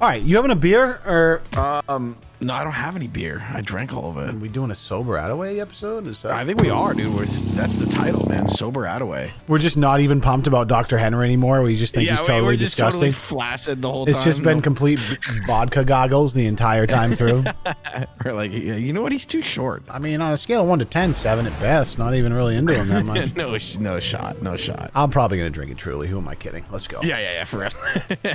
All right, you having a beer or? Um, no, I don't have any beer. I drank all of are it. we doing a sober Attaway episode? Is that I think we are, dude. We're, that's the title, man. Sober Attaway. we're just not even pumped about Dr. Henry anymore? We just think he's we- totally we're just disgusting. totally flaccid the whole it's time. It's just been No- complete vodka goggles the entire time through. we're like, yeah, you know what? He's too short. I mean, on a scale of one to 10, seven at best. Not even really into him that much. no, no shot, no shot. I'm probably gonna drink it truly. Who am I kidding? Let's go. Yeah, yeah, yeah, for real.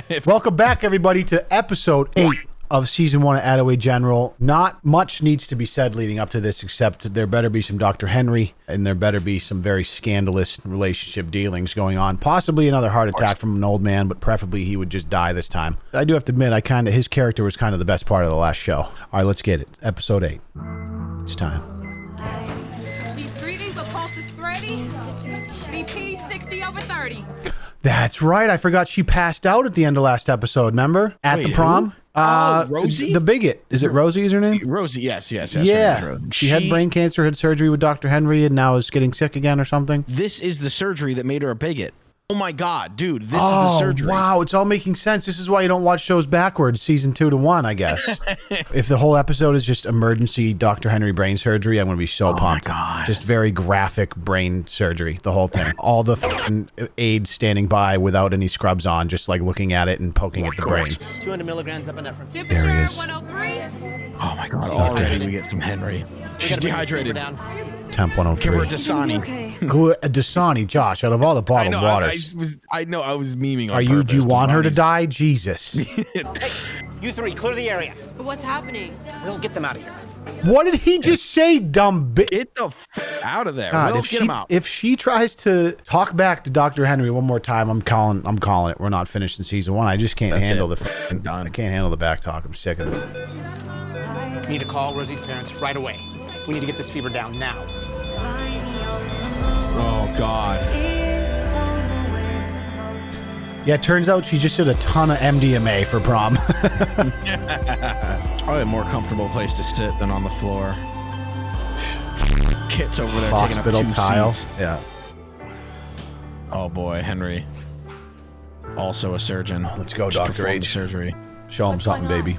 If- Welcome back, everybody, to episode eight of season one of Attaway General. Not much needs to be said leading up to this, except there better be some Dr. Henry, and there better be some very scandalous relationship dealings going on. Possibly another heart attack from an old man, but preferably he would just die this time. I do have to admit, I kind of his character was kind of the best part of the last show. All right, let's get it. Episode eight. It's time. He's greedy, but pulse is thready. BP 60 over 30. That's right. I forgot she passed out at the end of last episode. Remember at the prom? who? Uh, Oh, Rosie? the bigot. Is it Rosie? Is her name? Rosie, yes, yes, yes. Yeah, Rose. she, had brain cancer, had surgery with Dr. Henry, and now is getting sick again or something. This is the surgery that made her a bigot. Oh my god, dude, this is the Oh, surgery. wow, it's all making sense. This is why you don't watch shows backwards, season two to one, I guess. if the whole episode is just emergency Dr. Henry brain surgery, I'm going to be so oh pumped. Oh God. Just very graphic brain surgery, the whole thing. all the fucking aides standing by without any scrubs on, just like looking at it and poking at the brain. 200 milligrams of epinephrine. Temperature There he is. 103. Oh my god, already we get some Henry. She's She's gotta bring this fever dehydrated. Down. Temp oh Give her 103. Dasani. Gl- uh, Dasani, Josh, out of all the I bottled know. I, I waters. was. I know. I was memeing. On are you? Do you purpose. want her to die? Jesus. You three, clear the area. What's happening? We'll get them out of here. what did he just say, dumb bitch? Get the f- out of there. God, Will, if get she him out. if she tries to talk back to Dr. Henry one more time, I'm calling I'm calling it. We're not finished in season one. I just can't That's handle it. the f***ing Done. I can't handle the back talk. I'm sick of it. Need to call Rosie's parents right away. We need to get this fever down now. God. Yeah, it turns out she just did a ton of MDMA for prom. Probably a more comfortable place to sit than on the floor. Kit's over there Hospital taking up two tile. seats. Yeah. Oh boy, Henry. Also a surgeon. Let's go, Just Dr. performed H. Surgery. Show him What's something, baby.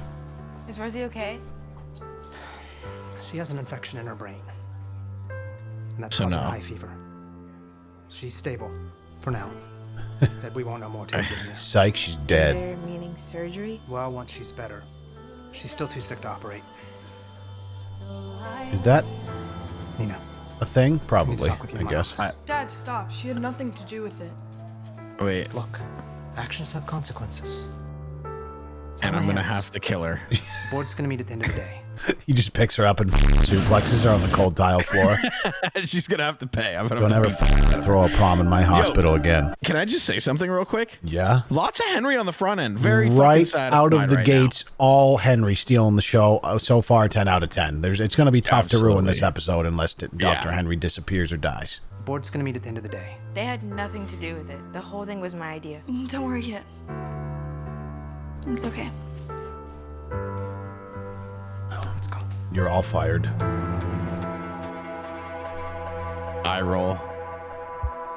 Is Rosie okay? She has an infection in her brain. And that's So causing no. high fever. She's stable for now. but we won't know more till we get here. Psych, she's dead. They're meaning surgery? Well, once she's better. She's still too sick to operate. Is that Nina, a thing? Probably, talk with you I in guess. office. Dad, stop. She had nothing to do with it. Wait, look. Actions have consequences. It's and I'm gonna hands. have to kill her. Board's gonna meet at the end of the day. He just picks her up and suplexes her on the cold tile floor. She's gonna have to pay. I'm gonna Don't have ever to beat- throw a prom in my hospital again. Can I just say something real quick? Yeah. Lots of Henry on the front end. Very right satisfied out of the right now. gates, all Henry stealing the show. Uh, So far, ten out of ten. There's, it's going to be tough to ruin this episode unless t- Yeah. Doctor Henry disappears or dies. Board's gonna meet at the end of the day. They had nothing to do with it. The whole thing was my idea. Mm, Don't worry yet. It's okay. You're all fired. Eye roll.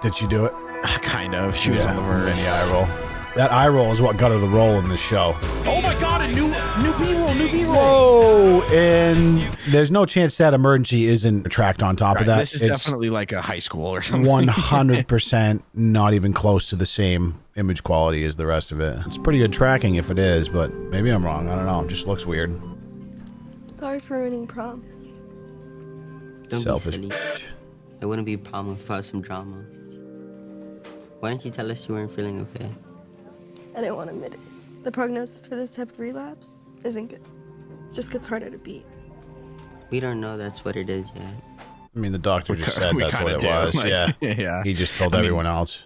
Did she do it? Kind of. She was on the verge. Mini eye roll. That eye roll is what got her the role in this show. Oh my god, a new new B roll, new B roll. Whoa! And there's no chance that emergency isn't tracked on top of that. this is it's definitely like a high school or something. 100% not even close to the same image quality as the rest of it. It's pretty good tracking if it is, but maybe I'm wrong. I don't know. It just looks weird. Sorry for ruining prom. Don't Selfish. be silly. It wouldn't be a problem without some drama. Why didn't you tell us you weren't feeling okay? I didn't want to admit it. The prognosis for this type of relapse isn't good. It just gets harder to beat. We don't know that's what it is yet. I mean, the doctor We just said that's what it do. was. Like, yeah. yeah. He just told I mean- everyone else.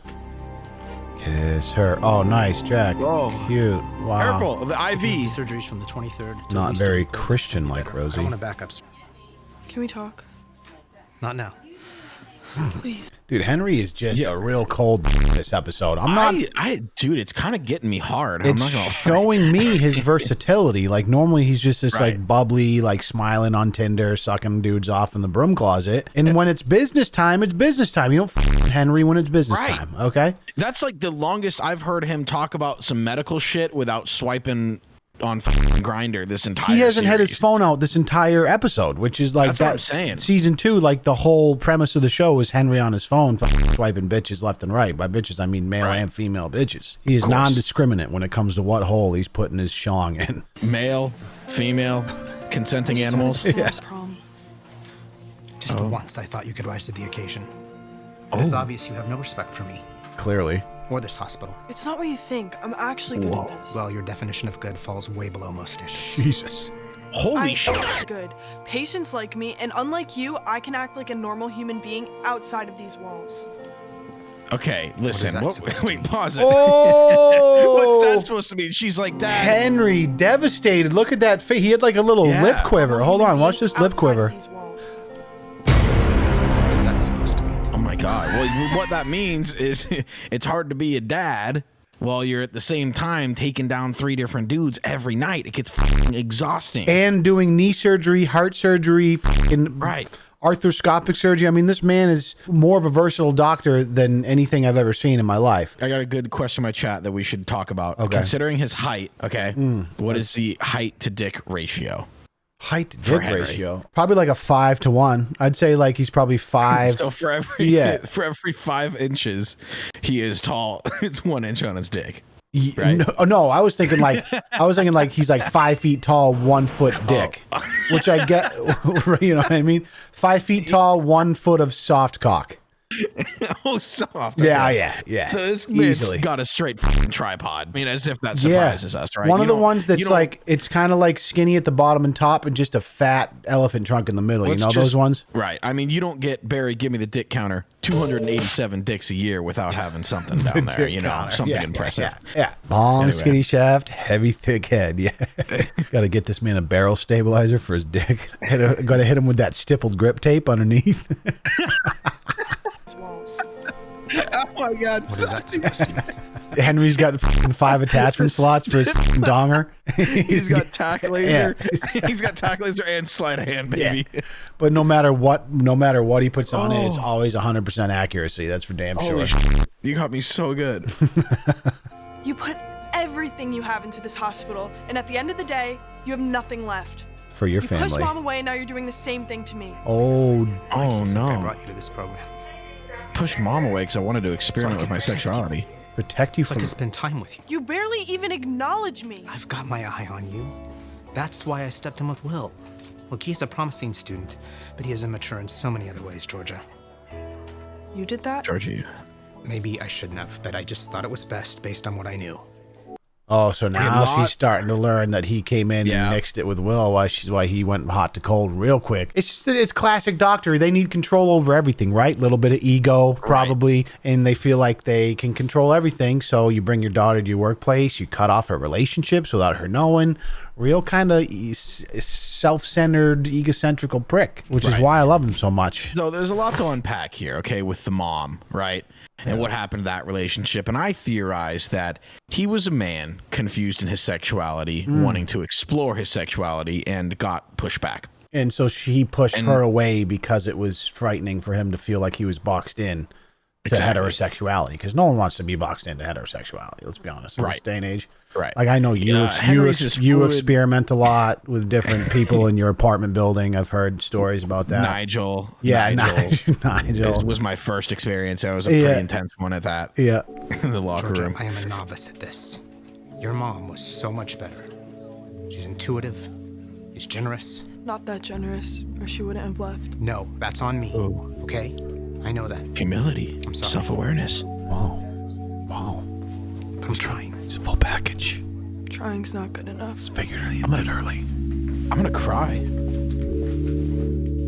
Kiss her. Oh, nice, Jack. Oh. Cute. Wow. Careful, the IV. surgeries from the 23rd. to Not very. Christian like Rosie. I Rosie. want to back up. Can we talk? Not now. Please. Dude, Henry is just Yeah. a real cold this episode. I'm not. I, I, dude, it's kind of getting me hard. I'm it's not gonna showing me his versatility. Like normally he's just this like bubbly, like smiling on Tinder, sucking dudes off in the broom closet. And when it's business time, it's business time. You don't f- Henry when it's business Right. time. Okay. That's like the longest I've heard him talk about some medical shit without swiping on fucking Grindr this entire. he hasn't had his phone out this entire episode, which is like That's what. I'm saying. Season two, like the whole premise of the show is Henry on his phone, fucking swiping bitches left and right. By bitches, I mean male Right. and female bitches. He is non-discriminate when it comes to what hole he's putting his shong in. Male, female, consenting animals. Mom's prom. Just Oh. once I thought you could rise to the occasion. But it's oh. obvious you have no respect for me Clearly, or this hospital. It's not what you think. I'm actually good at this. Well, your definition of good falls way below most standards. Jesus. Holy I shit! am good. Patients like me, and unlike you, I can act like a normal human being outside of these walls. Okay, listen. that What, wait, pause it. Oh, What's that oh! supposed to mean? She's like that. Henry, devastated. Look at that face. He had like a little Yeah. lip quiver. Hold on, watch being this lip outside of quiver. My god. Well, what that means is it's hard to be a dad while you're at the same time taking down three different dudes every night. It gets exhausting. And doing knee surgery, heart surgery, fucking Right. arthroscopic surgery. I mean, this man is more of a versatile doctor than anything I've ever seen in my life. I got a good question in my chat that we should talk about. Okay. Considering his height, okay, mm. what is the height to dick ratio? Height to dick ratio, probably like a five to one. I'd say like he's probably five. So for every Yeah. for every five inches, he is tall. it's one inch on his dick. Right. No, oh, no, I was thinking like I was thinking like he's like five feet tall, one foot oh. dick, which I get. you know what I mean? Five feet tall, one foot of soft cock. oh, soft. Yeah, okay. yeah, yeah. So this Easily. got a straight fucking tripod. I mean, as if that Yeah, surprises us, right? One You of the ones that's like it's kind of like skinny at the bottom and top, and just a fat elephant trunk in the middle. You know just- those ones? Right. I mean, you don't get Barry, give me the dick counter, 287 dicks a year without having something down there, you know, Counter. something Yeah, impressive. Yeah, yeah. long, Anyway. skinny shaft, heavy, thick head. Yeah, got to get this man a barrel stabilizer for his dick. Got to hit him with that stippled grip tape underneath. These walls. Oh my God. What is that supposed? Henry's got fucking five attachment slots for his donger. He's got tack laser. Yeah. He's got tack laser and sleight of hand, baby. but no matter what, no matter what he puts on it, it's oh. always 100% accuracy. That's for damn Holy sure. shit. You got me so good. You put everything you have into this hospital, and at the end of the day, you have nothing left. for your You pushed mom away, and now you're doing the same thing to me. Oh, Oh I no. brought you to this program. Pushed mom away because I wanted to experiment with my sexuality. protect you So I from. could spend time with you. You barely even acknowledge me. I've got my eye on you. That's why I stepped in with Will. Look, he's a promising student, but he is immature in so many other ways, Georgia. You did that? Georgie. Maybe I shouldn't have, but I just thought it was best based on what I knew. Oh, so now she's starting to learn that he came in Yeah. and mixed it with Will. Why she's why he went hot to cold real quick. It's just that it's classic Doctor. They need control over everything, right? Little bit of ego, probably, and they feel like they can control everything. So you bring your daughter to your workplace, you cut off her relationships without her knowing. Real kind of self-centered, egocentrical prick, which is why I love him so much. So there's a lot to unpack here, okay, with the mom, right? And what happened to that relationship. And I theorize that he was a man confused in his sexuality, Hmm. wanting to explore his sexuality, and got pushed back. And so she pushed And- her away because it was frightening for him to feel like he was boxed in to heterosexuality. Because no one wants to be boxed into heterosexuality. Let's be honest. In this day and age, Right. like I know you, Yeah, ex- you, ex- you experiment a lot with different people in your apartment building. I've heard stories about that. Nigel. yeah, Nigel. Nigel. was- was my first experience. It was a Yeah. pretty intense one at that yeah. in the locker Georgia, room. I am a novice at this. Your mom was so much better. She's intuitive. She's generous. Not that generous, or she wouldn't have left. No, that's on me. Okay? I know that. Humility, I'm sorry. self awareness. Wow. Wow. But I'm trying. It's a full package. Trying's not good enough. Figuratively and literally. I'm gonna cry.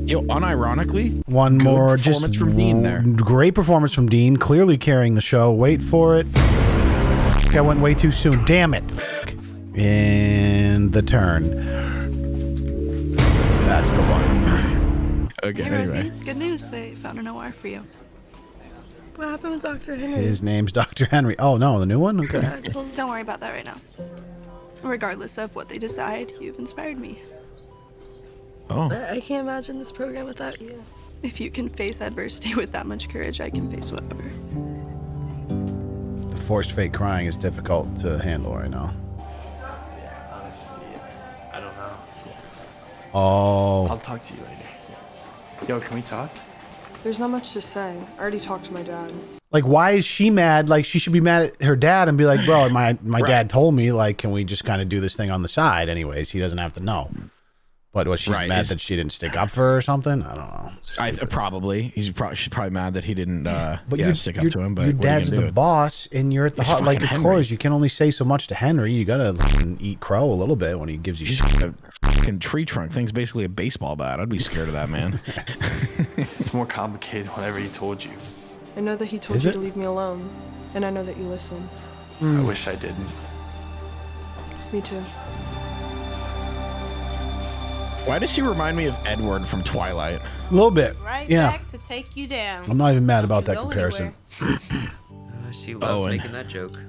Yo, unironically, One Good more, just performance from Dean there. Great performance from Dean, clearly carrying the show. Wait for it. F- I went way too soon. Damn it. F- And the turn. That's the one. Okay, Hey, Rosie. Good news. They found an OR for you. What happened with Dr. Henry? His name's Dr. Henry. Oh no, the new one. Okay. Yeah, told Don't worry about that right now. Regardless of what they decide, you've inspired me. Oh, I can't imagine this program without you. If you can face adversity with that much courage, I can face whatever. The forced fake crying is difficult to handle right now. Yeah, honestly, I don't know. Oh. I'll talk to you later. Yo, can we talk? There's not much to say. I already talked to my dad. Like, why is she mad? Like, she should be mad at her dad and be like, bro, my, my Right. dad told me, like, can we just kind of do this thing on the side? Anyways, he doesn't have to know. But was she Right, mad is- that she didn't stick up for her or something? I don't know. I probably he's probably she's probably mad that he didn't uh But yeah, your, stick up to him. But your what are you dad's the do? boss, and you're at the hot. Like, fucking of Henry. course, you can only say so much to Henry. You gotta fucking eat crow a little bit when he gives you He's shit. a fucking tree trunk. Thing's basically a baseball bat. I'd be scared of that man. It's more complicated than whatever he told you. I know that he told Is you it? to leave me alone, and I know that you listen. I wish I didn't. Me too. Why does she remind me of Edward from Twilight? A little bit. Right yeah. back to take you down. I'm not even mad about that comparison. Uh, she loves Owen. making that joke.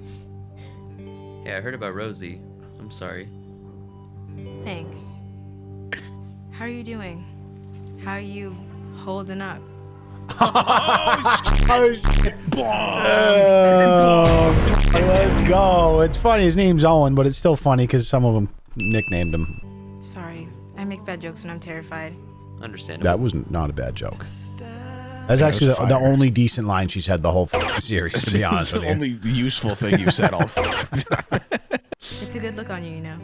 Yeah, I heard about Rosie. I'm sorry. Thanks. How are you doing? How are you holding up? Oh, shit. Oh, let's go. It's funny. His name's Owen, but it's still funny because some of them nicknamed him. Sorry, I make bad jokes when I'm terrified. Understandable. That was not not a bad joke. That's actually the, the only decent line she's had the whole series, to be honest it's with the only useful thing you said all. It's a good look on you, you know.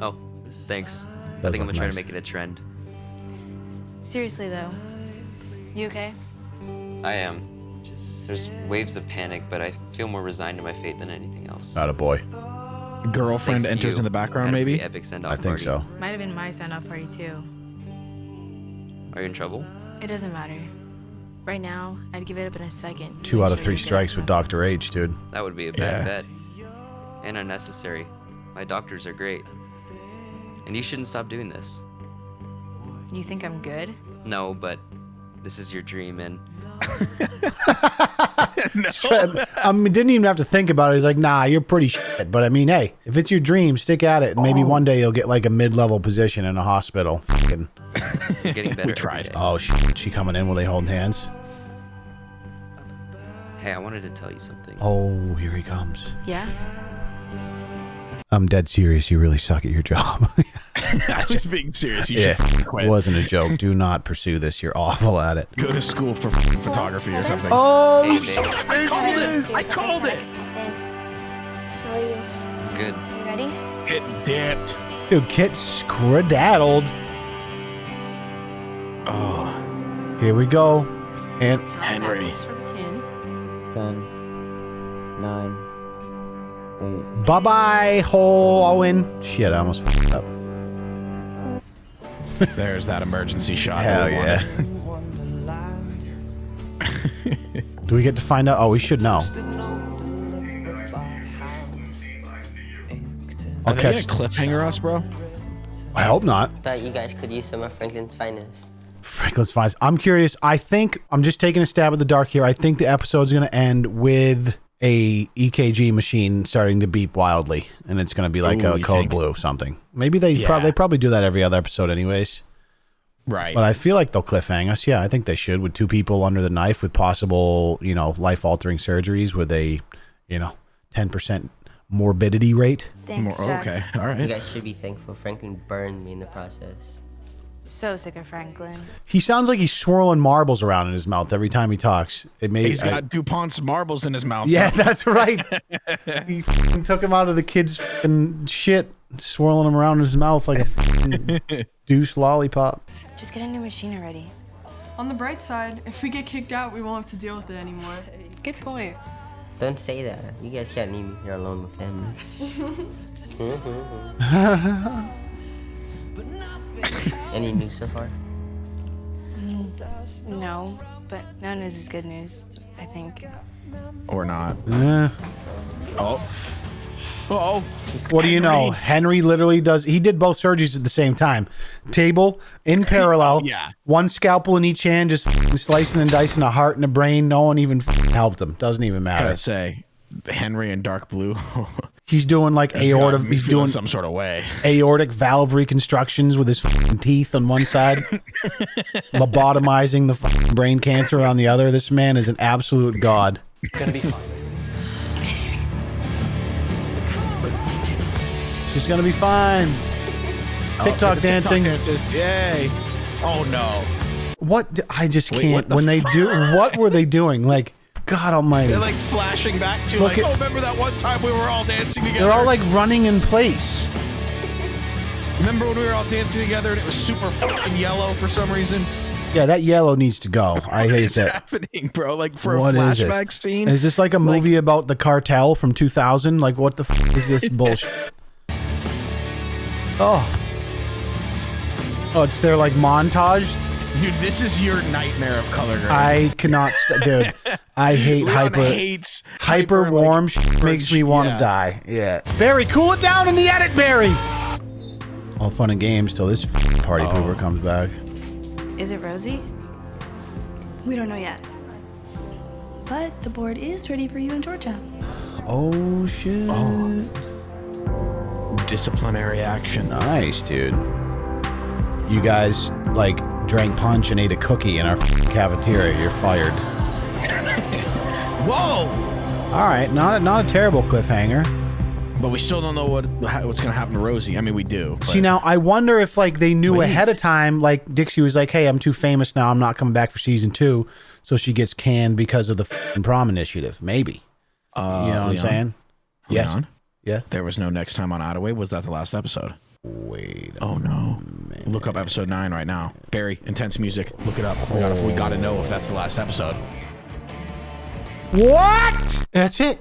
Oh, thanks. I think I'm look gonna try to make it a trend. Seriously though, you okay? I am. There's waves of panic, but I feel more resigned to my fate than anything else. Not a boy. Girlfriend Thanks to enters you, in the background, had a pretty maybe. Epic send-off I think party. so. Might have been my send-off party too. Are you in trouble? It doesn't matter. Right now, I'd give it up in a second. Two out of three strikes with Dr. H, dude. That would be a bad Yeah. bet. And unnecessary. My doctors are great. And you shouldn't stop doing this. You think I'm good? No, but this is your dream, and I mean, didn't even have to think about it. He's like, nah, you're pretty shit. But I mean, hey, if it's your dream, stick at it. And maybe Oh. one day you'll get like a mid level position in a hospital. Fucking- getting better. every tried. day. Oh, shit. She coming in? Will they holding hands? Hey, I wanted to tell you something. Oh, here he comes. Yeah? I'm dead serious. You really suck at your job. I was being serious. You yeah, should fucking it wasn't a joke. Do not pursue this. You're awful at it. Go to school for photography or something. Oh, Hey, babe. I called it. I called it. How are you? Good. You ready? It dipped. dude, Kit skradaddled. Oh, Here we go. And Henry. From 10. 10, 9, 8. Bye bye, hole Owen. Shit, I almost fucked up. There's that emergency shot. Hell we yeah. Do we get to find out? Oh, we should know. Are I'll they gonna catch. cliffhanger us, bro? I hope not. Thought you guys could use some of Franklin's finest. Franklin's finest. I'm curious. I think I'm just taking a stab at the dark here. I think the episode's going to end with a EKG machine starting to beep wildly, and it's going to be like Ooh, a you code think? blue something. Maybe they Yeah. prob- they probably do that every other episode, anyways. Right. But I feel like they'll cliffhang us. Yeah, I think they should with two people under the knife with possible, you know, life altering surgeries with a, you know, ten percent morbidity rate. Thanks, More, Jack. okay. all right. You guys should be thankful Franklin burned me in the process. So sick of Franklin. He sounds like he's swirling marbles around in his mouth every time he talks. It may He's I- got Dupont's marbles in his mouth. Yeah, bro. that's right. he f***ing took him out of the kid's f***ing shit, swirling him around in his mouth like a f***ing deuce lollipop. Just get a new machine already. On the bright side, if we get kicked out, we won't have to deal with it anymore. Good point. Don't say that. You guys can't leave me here alone with him. Any news so far? No, but no news is good news, I think. Or not. Eh, Oh. Oh. what do you know? Henry literally does. He did both surgeries at the same time. Table in parallel. Yeah. One scalpel in each hand, just slicing and dicing a heart and a brain. No one even helped him. Doesn't even matter. Gotta say, Henry and Dark Blue. He's doing like It's aorta. He's doing some sort of way. aortic valve reconstructions with his teeth on one side, lobotomizing the brain cancer on the other. This man is an absolute god. It's gonna be fine. She's gonna be fine. Oh, TikTok the dancing. dances. Yay. Oh no. What? I just can't. what the when they do, what were they doing? Like, God Almighty! They're like flashing back to Look like, at- oh, remember that one time we were all dancing together? They're all like running in place. remember when we were all dancing together and it was super fucking yellow for some reason? Yeah, that yellow needs to go. I hate that. happening, bro? Like for What a flashback this? scene? Is this like a movie about the cartel from 2000? Like, what the f- is this bullshit? Oh. Oh, it's their like montage. Dude, this is your nightmare of color grade. I cannot, st- dude. I hate Leon hyper. hates hyper, hyper, warm like, shit makes me want to yeah. die. Yeah. Barry, cool it down in the edit, Barry. All fun and games till this f- party Oh. pooper comes back. Is it Rosie? We don't know yet. But the board is ready for you in Georgia. Oh shit. Oh. Disciplinary action. Nice, dude. You guys like drank punch and ate a cookie in our f- cafeteria. You're fired. Whoa! All right, not a, not a terrible cliffhanger. But we still don't know what what's gonna happen to Rosie. I mean, we do. See now, I wonder if like they knew Wait. ahead of time. Like Dixie was like, "Hey, I'm too famous now. I'm not coming back for season two. So she gets canned because of the prom initiative. Maybe. Uh, you know what Leon? I'm saying? Yes. Leon? Yeah. There was no next time on Attaway. Was that the last episode? Wait. Oh no! Look up episode nine right now. Barry, intense music. Look it up. We gotta, we gotta know if that's the last episode. What? That's it.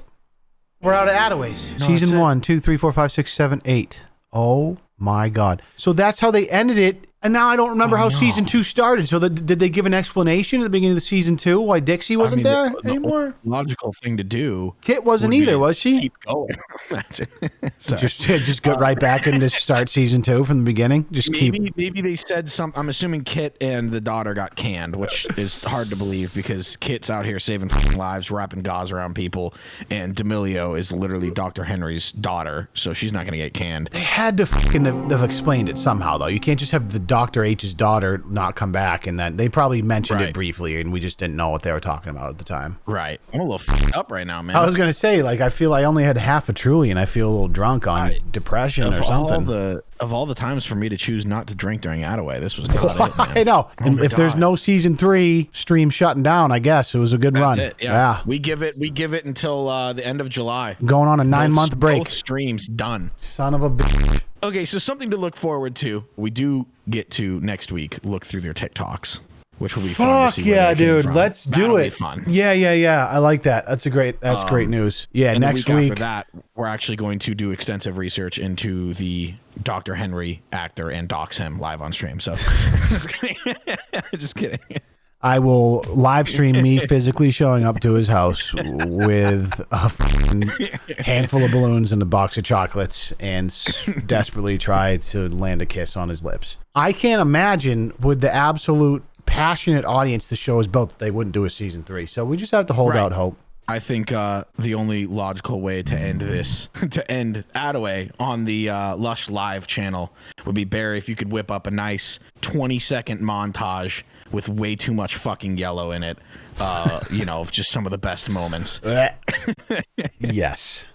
We're out of Attaways. No, Season that's one, two, three, four, five, six, seven, eight. Oh my god. So that's how they ended it. And now I don't remember how season two started. So the, did they give an explanation at the beginning of the season two why Dixie wasn't I mean, there the- the anymore? Logical thing to do. Kit wasn't either, was she? Keep going. It. Sorry. Just uh, just go right back and just start season two from the beginning. Just Maybe keep. maybe they said something. I'm assuming Kit and the daughter got canned, which is hard to believe because Kit's out here saving fucking lives, wrapping gauze around people, and D'Amelio is literally Dr. Henry's daughter, so she's not gonna get canned. They had to fucking have, have explained it somehow though. You can't just have the Doctor H's daughter not come back and then they probably mentioned it briefly and we just didn't know what they were talking about at the time. Right. I'm a little up right now, man. I was gonna say, like, I feel I only had half a truly, and I feel a little drunk on depression of or all something. the of all the times for me to choose not to drink during Attaway, this was not it. Man. I know. Oh and if there's no season three, stream shutting down. I guess it was a good That's run. it. Yeah. We give it we give it until uh, the end of July. Going on a nine Both- month break. Both streams done. Son of a bitch. Okay, so something to look forward to. We do get to next week look through their TikToks, which will be fun. to Fuck yeah, dude. Let's That'll do it. fun. Yeah, yeah, yeah. I like that. That's a great. That's great Um, news. Yeah, next week, week. after that, we're actually going to do extensive research into the Dr. Henry actor and dox him live on stream. So, just kidding. just kidding. I will live stream me physically showing up to his house with a handful of balloons and a box of chocolates and s- desperately try to land a kiss on his lips. I can't imagine with the absolute passionate audience the show is built that they wouldn't do a season three. So we just have to hold Right. out hope. I think uh, the only logical way to end this, to end Attaway on the uh, Lush Live channel, would be Barry. If you could whip up a nice 20 second montage with way too much fucking yellow in it, uh, you know, of just some of the best moments. yes.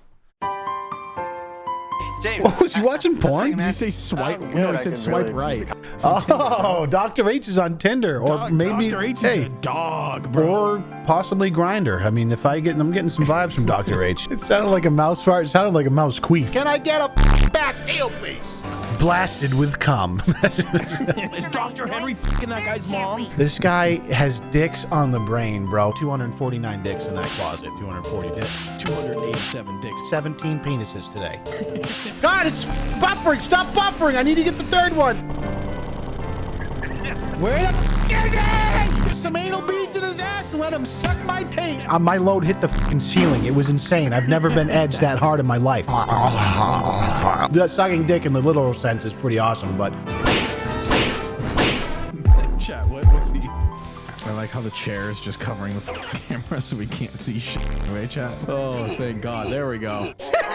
James. Oh, was he watching porn? Did you say swipe? I'm No, he said swipe really- right. Oh, Dr. H is on Tinder, or Doc- maybe Dr. H is hey, a dog, bro. or possibly Grindr. I mean, if I get, I'm getting some vibes from Dr. H. It sounded like a mouse fart. It sounded like a mouse queef. Can I get a bass ale, please? Blasted with cum. Is Dr. Henry fucking that guy's mom? this guy has dicks on the brain, bro. 249 dicks in that closet. 240 dicks. 287 dicks. 17 penises today. God, it's buffering. Stop buffering. I need to get the third one. Where the f- is it? Put some anal beads in his ass and let him suck my taint. Uh, my load hit the fucking ceiling. It was insane. I've never been edged that hard in my life. that sucking dick in the literal sense is pretty awesome, but Chat, what was he? I like how the chair is just covering the camera so we can't see shit. Anyway, chat. Oh, thank God. There we go.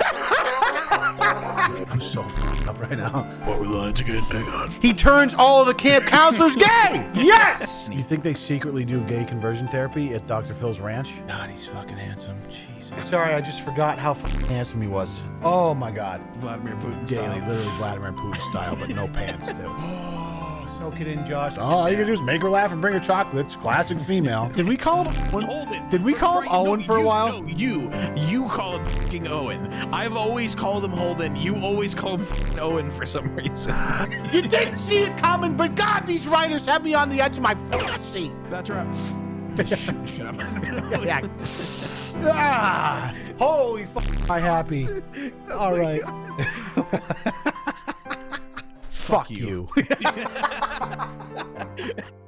I'm so fucked up right now. What were the lines again? Hang on. He turns all of the camp counselors gay. Yes. You think they secretly do gay conversion therapy at Dr. Phil's ranch? God, he's fucking handsome. Jesus. Sorry, I just forgot how fucking handsome he was. Oh my God. Vladimir Putin Daily, style. literally Vladimir Putin style, but no pants too. Oh, soak it in, Josh. Oh, all you can do is make her laugh and bring her chocolates. Classic female. Did we call him Owen? Holden. Did we call him Owen for a while? No, you. You call him fucking Owen. I've always called him Holden. You always call him fucking Owen for some reason. You didn't see it coming, but God, these writers have me on the edge of my fucking seat. That's right. Shut up. Yeah. ah, holy fuck, am I happy. All right. Fuck you. you.